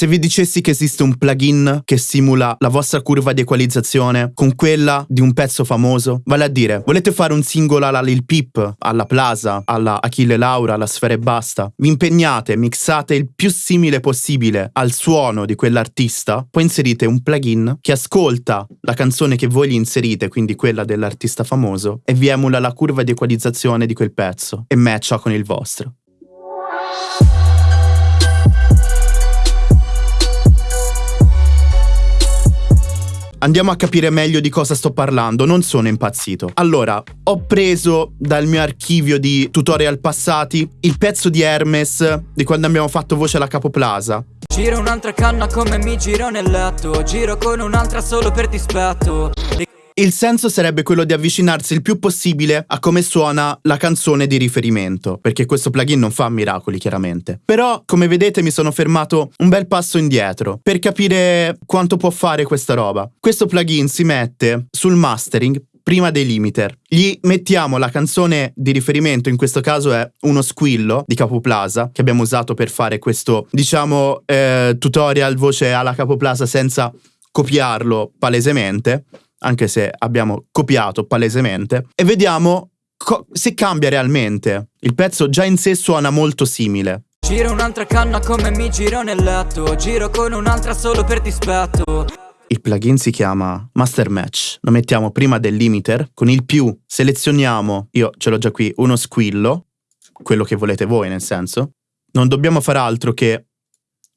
se vi dicessi che esiste un plugin che simula la vostra curva di equalizzazione con quella di un pezzo famoso? Vale a dire, volete fare un singolo alla Lil Peep, alla Plaza, alla Achille Laura, alla Sfera e Basta? Vi impegnate, mixate il più simile possibile al suono di quell'artista, poi inserite un plugin che ascolta la canzone che voi gli inserite, quindi quella dell'artista famoso, e vi emula la curva di equalizzazione di quel pezzo e matcha con il vostro. Andiamo a capire meglio di cosa sto parlando, non sono impazzito. Allora, ho preso dal mio archivio di tutorial passati il pezzo di Hermes di quando abbiamo fatto voce alla Capoplaza. Giro un'altra canna come mi giro nel letto Giro con un'altra solo per dispetto il senso sarebbe quello di avvicinarsi il più possibile a come suona la canzone di riferimento, perché questo plugin non fa miracoli chiaramente. Però, come vedete, mi sono fermato un bel passo indietro per capire quanto può fare questa roba. Questo plugin si mette sul mastering prima dei limiter. Gli mettiamo la canzone di riferimento, in questo caso è uno squillo di Capoplaza, che abbiamo usato per fare questo, diciamo, eh, tutorial voce alla Capoplaza senza copiarlo palesemente anche se abbiamo copiato palesemente, e vediamo se cambia realmente. Il pezzo già in sé suona molto simile. Giro un'altra canna come mi giro nel letto, giro con un'altra solo per dispetto. Il plugin si chiama Master Match. Lo mettiamo prima del limiter. Con il più selezioniamo, io ce l'ho già qui, uno squillo, quello che volete voi nel senso. Non dobbiamo fare altro che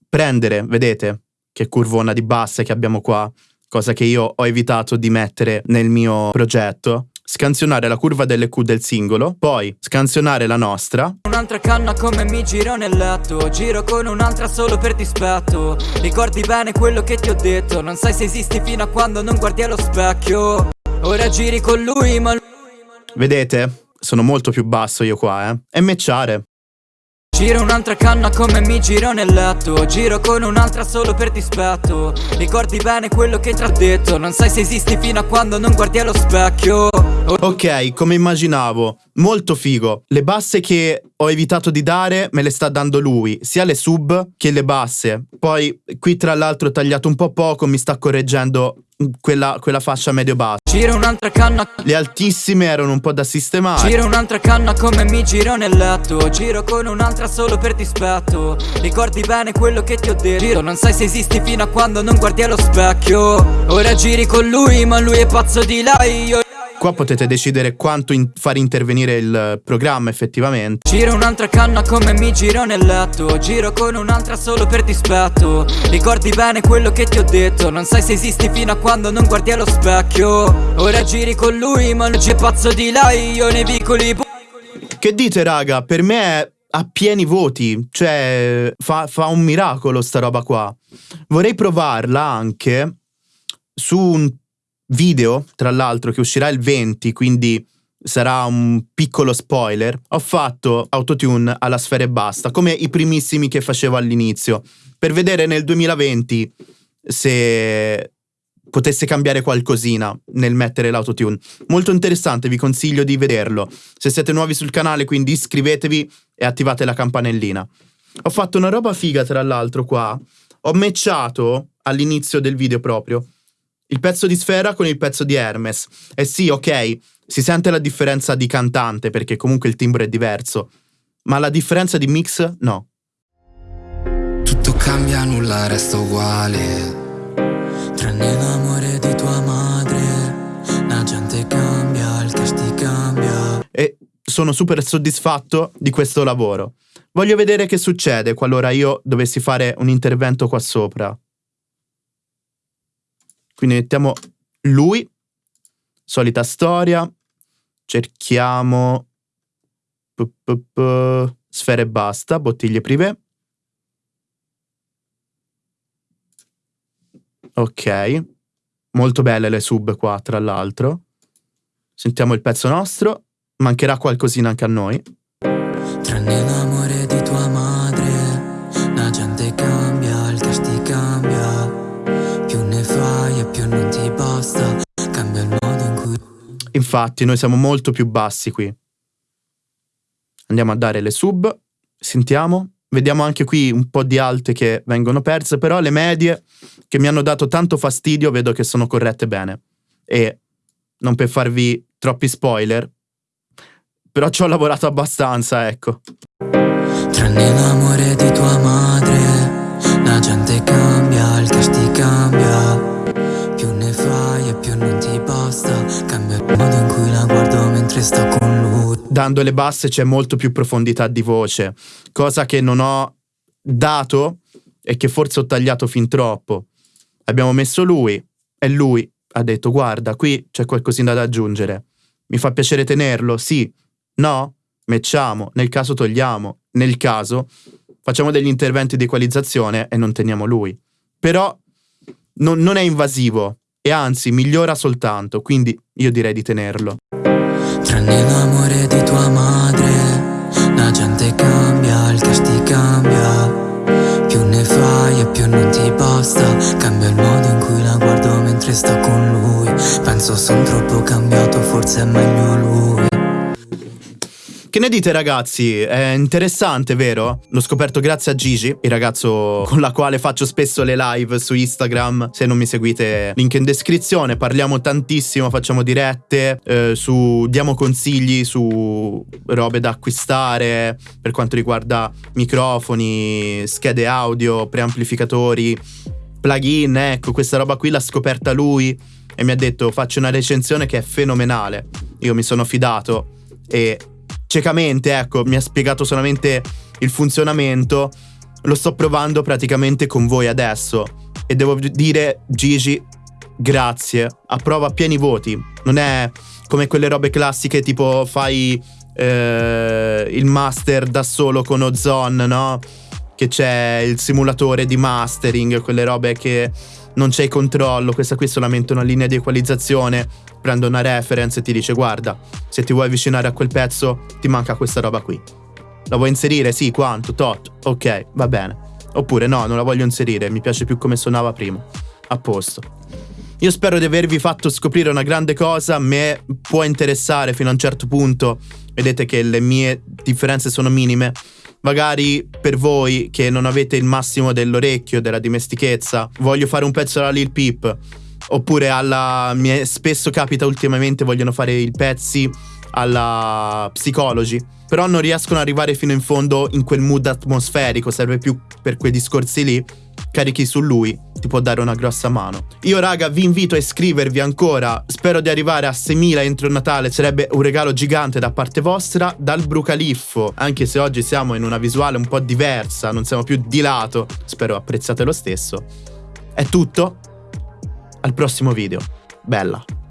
prendere, vedete, che curvona di basse che abbiamo qua, cosa che io ho evitato di mettere nel mio progetto scansionare la curva delle Q del singolo, poi scansionare la nostra. Un'altra canna come mi giro nel letto, giro con un'altra solo per dispetto. Ricordi bene quello che ti ho detto, non sai se esisti fino a quando non guardi allo specchio. Ora giri con lui, ma... Vedete? Sono molto più basso io qua, eh. E mecciare. Giro un'altra canna come mi giro nel letto. Giro con un'altra solo per dispetto. Ricordi bene quello che ti ho detto Non sai se esisti fino a quando non guardi allo specchio. Ok, come immaginavo, molto figo. Le basse che ho evitato di dare me le sta dando lui, sia le sub che le basse. Poi qui tra l'altro ho tagliato un po' poco, mi sta correggendo quella, quella fascia medio-bassa. Giro un'altra canna. Le altissime erano un po' da sistemare. Giro un'altra canna come mi giro nel letto. Giro con un'altra solo per dispetto. Ricordi bene quello che ti ho detto. Giro, non sai se esisti fino a quando non guardi allo specchio. Ora giri con lui, ma lui è pazzo di lei. Io Qua potete decidere quanto in far intervenire il programma effettivamente. Giro un'altra canna come mi giro nel letto Giro con un'altra solo per dispetto Ricordi bene quello che ti ho detto Non sai se esisti fino a quando non guardi allo specchio Ora giri con lui ma lui è pazzo di lei Io nei vicoli Che dite raga? Per me è a pieni voti, cioè fa, fa un miracolo sta roba qua. Vorrei provarla anche su un video, tra l'altro, che uscirà il 20, quindi sarà un piccolo spoiler, ho fatto autotune alla sfera e basta, come i primissimi che facevo all'inizio, per vedere nel 2020 se potesse cambiare qualcosina nel mettere l'autotune. Molto interessante, vi consiglio di vederlo. Se siete nuovi sul canale, quindi iscrivetevi e attivate la campanellina. Ho fatto una roba figa, tra l'altro, qua. Ho matchato all'inizio del video proprio il pezzo di Sfera con il pezzo di Hermes. E sì, ok, si sente la differenza di cantante perché comunque il timbro è diverso, ma la differenza di mix no. Tutto cambia, nulla resta uguale. Tranne l'amore di tua madre, la gente cambia, il testi cambia. E sono super soddisfatto di questo lavoro. Voglio vedere che succede qualora io dovessi fare un intervento qua sopra. Quindi mettiamo lui, solita storia, cerchiamo sfere e basta, bottiglie prive. Ok, molto belle le sub qua tra l'altro. Sentiamo il pezzo nostro, mancherà qualcosina anche a noi. Tranne l'amore Infatti noi siamo molto più bassi qui Andiamo a dare le sub Sentiamo vediamo anche qui un po' di alte che vengono perse, però le medie che mi hanno dato tanto fastidio vedo che sono corrette bene. E non per farvi troppi spoiler, però ci ho lavorato abbastanza, ecco. Tranne l'amore di tua madre, la gente cambia, il cash ti cambia. Più ne fai e più non Dando le basse c'è molto più profondità di voce, cosa che non ho dato e che forse ho tagliato fin troppo. Abbiamo messo lui e lui ha detto guarda, qui c'è qualcosina da aggiungere. Mi fa piacere tenerlo, sì, no, mettiamo, nel caso togliamo, nel caso facciamo degli interventi di equalizzazione e non teniamo lui. Però non, non è invasivo e anzi migliora soltanto, quindi io direi di tenerlo. Tranne l'amore di tua madre, la gente cambia, il cash ti cambia. Più ne fai e più non ti basta, cambia il modo in cui la guardo mentre sto con lui. Penso son troppo cambiato, forse è meglio lui. Che ne dite ragazzi? È interessante, vero? L'ho scoperto grazie a Gigi, il ragazzo con la quale faccio spesso le live su Instagram. Se non mi seguite, link in descrizione. Parliamo tantissimo, facciamo dirette, eh, su, diamo consigli su robe da acquistare per quanto riguarda microfoni, schede audio, preamplificatori, plugin. Ecco, questa roba qui l'ha scoperta lui e mi ha detto faccio una recensione che è fenomenale. Io mi sono fidato e ciecamente, ecco, mi ha spiegato solamente il funzionamento. Lo sto provando praticamente con voi adesso. E devo dire, Gigi, grazie. Approva pieni voti. Non è come quelle robe classiche tipo fai eh, il master da solo con Ozone, no? Che c'è il simulatore di mastering, quelle robe che non c'è controllo, questa qui è solamente una linea di equalizzazione, prende una reference e ti dice guarda, se ti vuoi avvicinare a quel pezzo ti manca questa roba qui. La vuoi inserire? Sì, quanto? Tot. Ok, va bene. Oppure no, non la voglio inserire, mi piace più come suonava prima. A posto. Io spero di avervi fatto scoprire una grande cosa, me può interessare fino a un certo punto, vedete che le mie differenze sono minime, magari per voi che non avete il massimo dell'orecchio, della dimestichezza, voglio fare un pezzo alla Lil Peep, oppure alla... Mi spesso capita ultimamente vogliono fare i pezzi alla Psychology, però non riescono ad arrivare fino in fondo in quel mood atmosferico, serve più per quei discorsi lì carichi su lui, ti può dare una grossa mano. Io raga vi invito a iscrivervi ancora, spero di arrivare a 6.000 entro Natale, sarebbe un regalo gigante da parte vostra dal Brucaliffo, anche se oggi siamo in una visuale un po' diversa, non siamo più di lato, spero apprezzate lo stesso. È tutto, al prossimo video, bella.